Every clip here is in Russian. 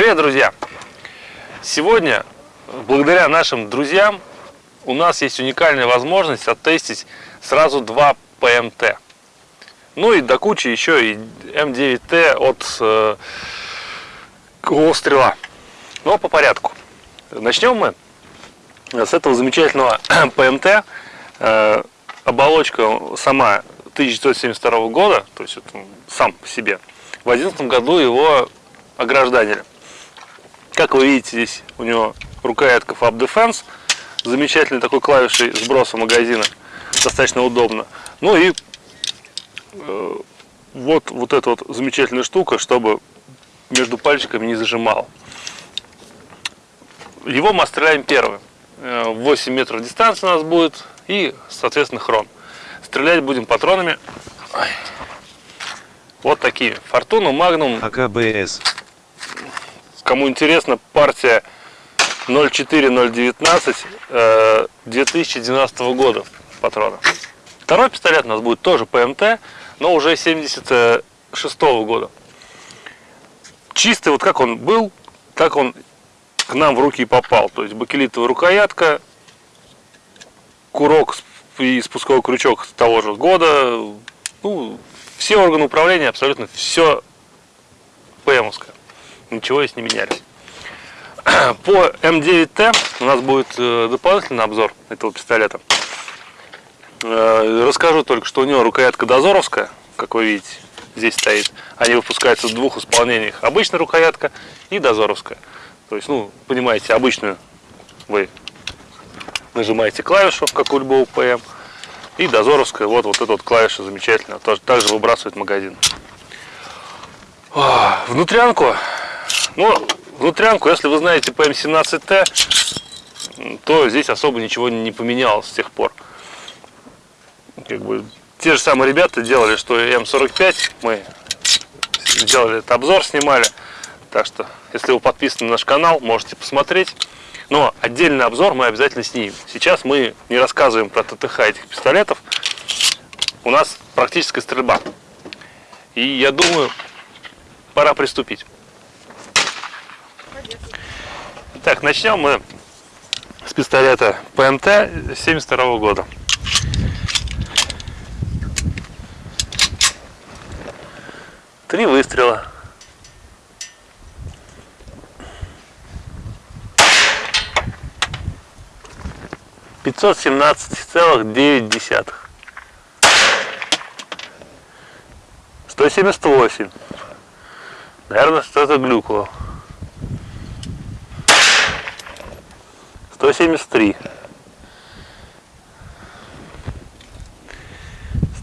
Привет, друзья! Сегодня, благодаря нашим друзьям, у нас есть уникальная возможность оттестить сразу два ПМТ. Ну и до кучи еще и М9Т от э, Стрела. Но по порядку. Начнем мы с этого замечательного ПМТ. Э, оболочка сама 1972 года, то есть это сам по себе. В 2011 году его огражданили. Как вы видите, здесь у него рукоятка Fab Defense, замечательный такой клавишей сброса магазина, достаточно удобно. Ну и э, вот, вот эта вот замечательная штука, чтобы между пальчиками не зажимал. Его мы стреляем первым. 8 э, метров дистанции у нас будет и, соответственно, хрон. Стрелять будем патронами. Вот такие. Фортуна, Магнум. АКБС. Кому интересно, партия 04019 2012 э, года патрона. Второй пистолет у нас будет тоже ПМТ, но уже 76 -го года. Чистый, вот как он был, так он к нам в руки и попал. То есть бакелитовая рукоятка, курок и спусковой крючок того же года. Ну, все органы управления, абсолютно все ПМовское ничего здесь не меняли. По М9Т у нас будет э, дополнительный обзор этого пистолета. Э, расскажу только, что у него рукоятка дозоровская, как вы видите, здесь стоит. Они выпускаются в двух исполнениях. Обычная рукоятка и дозоровская. То есть, ну, понимаете, обычную вы нажимаете клавишу, как у любого ПМ. И дозоровская, вот, вот эта вот клавиша замечательная, тоже также выбрасывает магазин. Внутрянку ну, внутрянку, если вы знаете ПМ-17Т, то здесь особо ничего не поменялось с тех пор. Как бы, те же самые ребята делали, что и М45, мы сделали этот обзор, снимали. Так что, если вы подписаны на наш канал, можете посмотреть. Но отдельный обзор мы обязательно снимем. Сейчас мы не рассказываем про ТТХ этих пистолетов. У нас практическая стрельба. И я думаю, пора приступить. Так, начнем мы с пистолета ПМТ 72 года. Три выстрела. Пятьсот семнадцать целых девять десятых. Сто семьдесят восемь. Наверное, что-то глюкало. 173.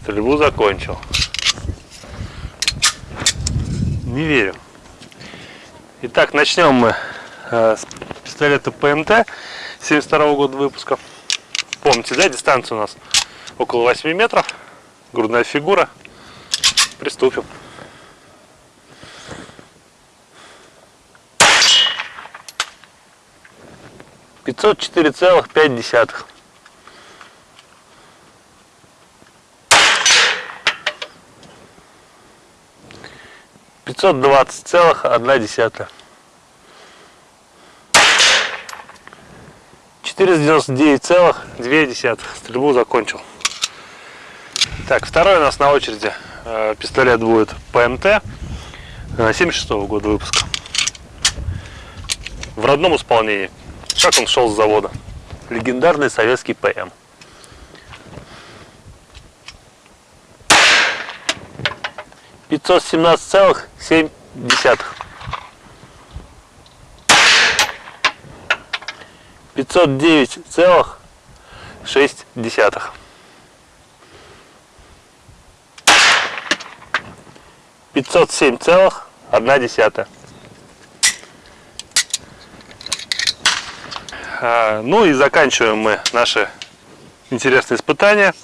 Стрельбу закончил. Не верю. Итак, начнем мы э, с пистолета ПМТ 72 года выпуска. Помните, да, дистанция у нас около 8 метров. Грудная фигура. Приступим. 504,5. Пятьсот двадцать целых одна десятая. Четыреста девяносто девять целых две десятых. Стрельбу закончил. Так, второй у нас на очереди э, пистолет будет ПМТ 76 -го года выпуска. В родном исполнении. Как он шел с завода? Легендарный советский ПМ. Пятьсот семнадцать целых семь десятых. Пятьсот девять целых шесть десятых. Пятьсот семь целых одна десятая. Ну и заканчиваем мы наши интересные испытания.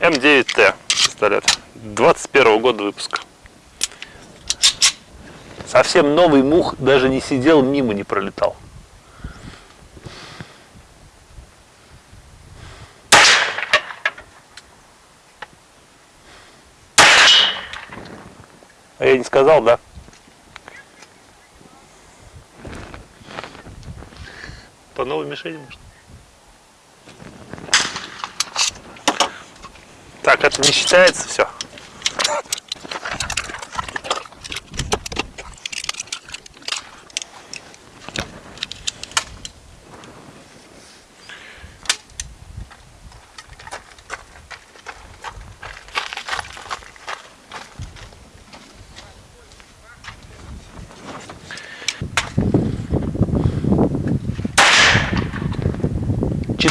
М9Т пистолет. 21 года выпуска. Совсем новый мух даже не сидел, мимо не пролетал. А я не сказал, да? Мишени может. Так, это не считается все.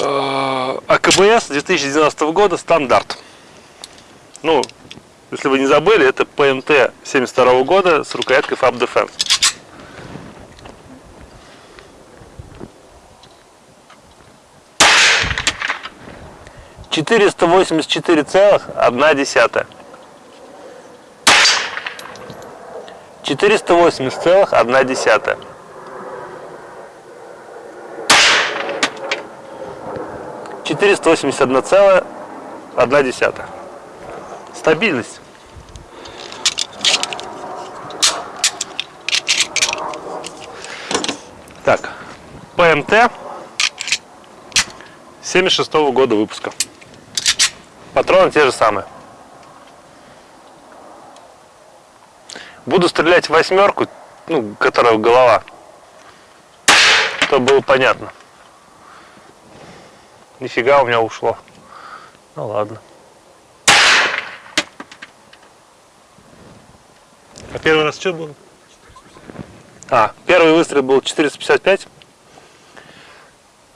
АКБС 2012 года стандарт. Ну, если вы не забыли, это ПМТ 72 года с рукояткой FAB Defense. Четыреста восемьдесят четыре целых одна десятая. Четыреста восемьдесят целых одна десятая. Четыреста восемьдесят одна целая одна десятая. Стабильность. Так, ПМТ 76 -го года выпуска. Патроны те же самые. Буду стрелять в восьмерку, ну, которая голова, чтобы было понятно. Нифига у меня ушло. Ну ладно. А первый раз что было? А, первый выстрел был 455,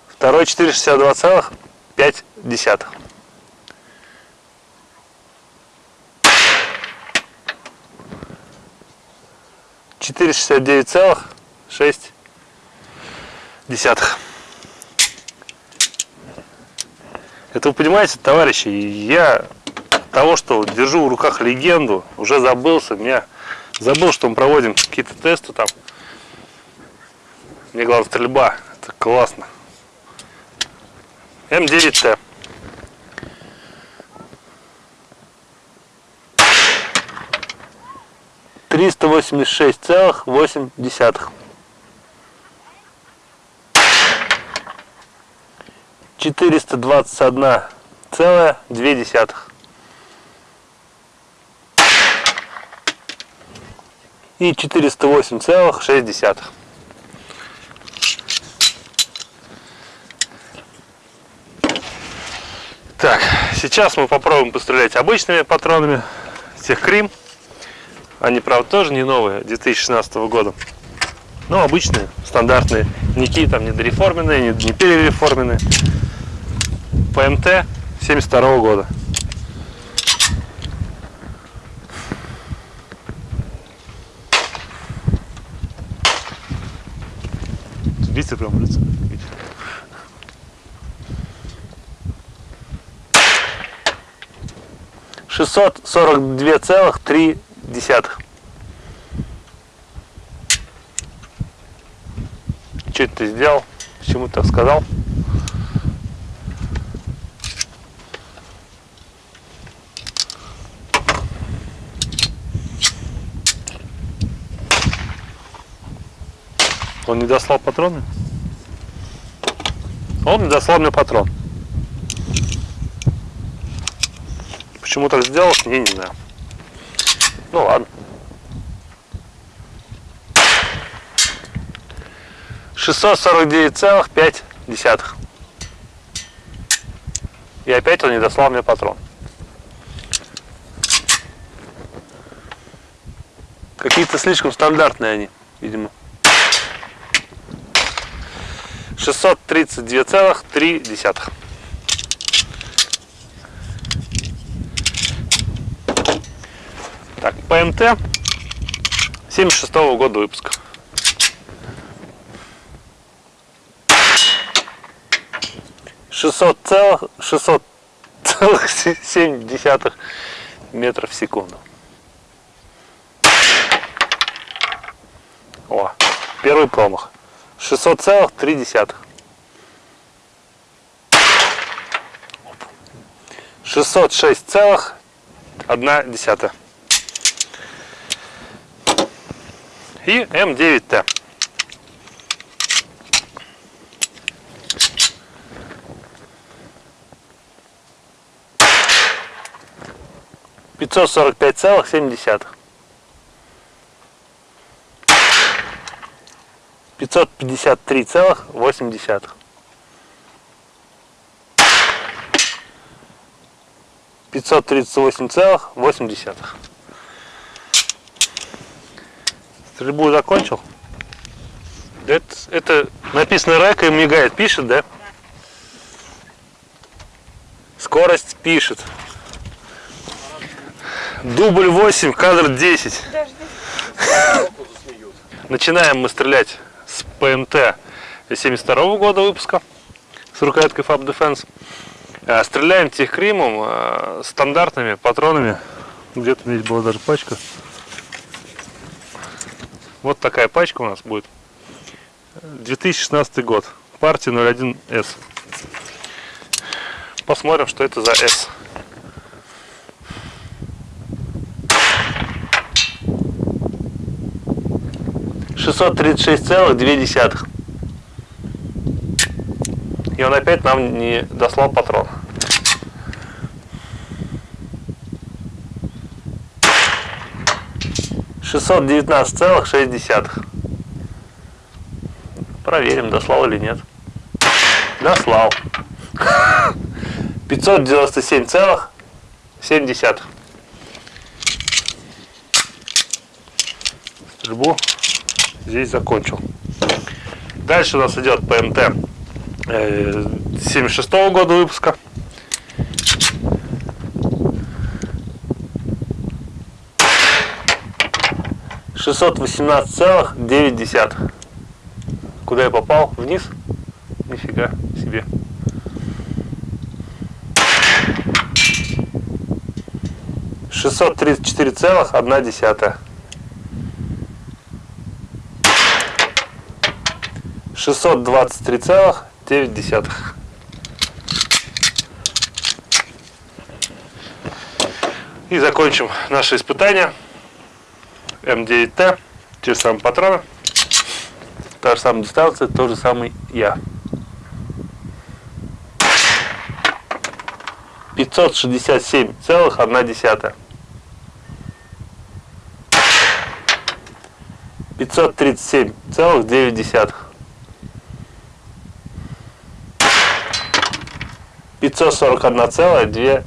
второй 462,5. Четыре шестьдесят девять целых шесть десятых. Это вы понимаете, товарищи, я того, что держу в руках легенду, уже забылся, меня забыл, что мы проводим какие-то тесты там. Мне главное стрельба, это классно. М9Т. Триста восемьдесят шесть целых восемь десятых. Четыреста двадцать одна целая две десятых. И четыреста восемь целых шесть десятых. Так, сейчас мы попробуем пострелять обычными патронами Техкрим. Они, правда, тоже не новые, 2016 года. Но обычные, стандартные. Никакие там не дореформенные, не перереформенные. ПМТ 72 года. Видите, прям лицо. 642,3. Что это ты сделал? Почему так сказал? Он не дослал патроны? Он не дослал мне патрон. Почему так сделал, я не знаю. Ну ладно. Шестьсот сорок девять целых пять десятых. И опять он не дослал мне патрон. Какие-то слишком стандартные они, видимо. 632,3. Так, ПМТ 76 -го года выпуска. 600 целых 600 целых 7 десятых метров в секунду. О, первый промах. 600 целых 3 десятых. 606 целых 1 десятая. И М9Т. Пятьсот сорок пять целых семь десятых. Пятьсот пятьдесят три целых восемь десятых. 538,8. Стрельбу закончил. Это, это написано рэк и мигает, пишет, да? Скорость пишет. Дубль 8, кадр 10. Начинаем мы стрелять ПМТ 72 года выпуска с рукояткой Fab Defense. Э, стреляем техкримом э, стандартными патронами. Где-то здесь была даже пачка. Вот такая пачка у нас будет. 2016 год. Партия 01С. Посмотрим, что это за S. Шестьсот тридцать шесть целых две десятых. И он опять нам не дослал патрон. Шестьсот девятнадцать целых шесть десятых. Проверим, дослал или нет. Дослал. Пятьсот девяносто семь целых семь десятых. Стрельбу здесь закончил. Дальше у нас идет ПМТ 76 -го года выпуска. Шестьсот восемнадцать целых девять десятых. Куда я попал? Вниз? Нифига себе. Шестьсот тридцать четыре целых одна десятая. 623,9. И закончим наше испытание. М9Т, те же самые патроны, та же самая дистанция, тот же самый я. 567,1. 537,9. 541,2.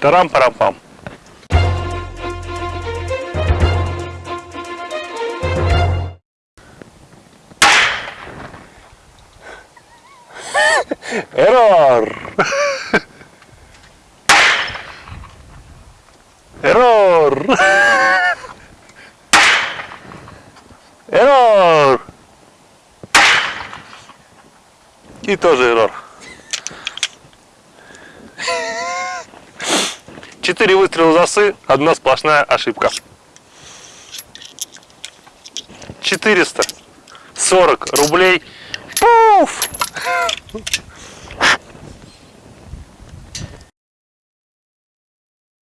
Тарам-парам-пам. И тоже эррор. Четыре выстрела засы, одна сплошная ошибка. 440 рублей. Пуф!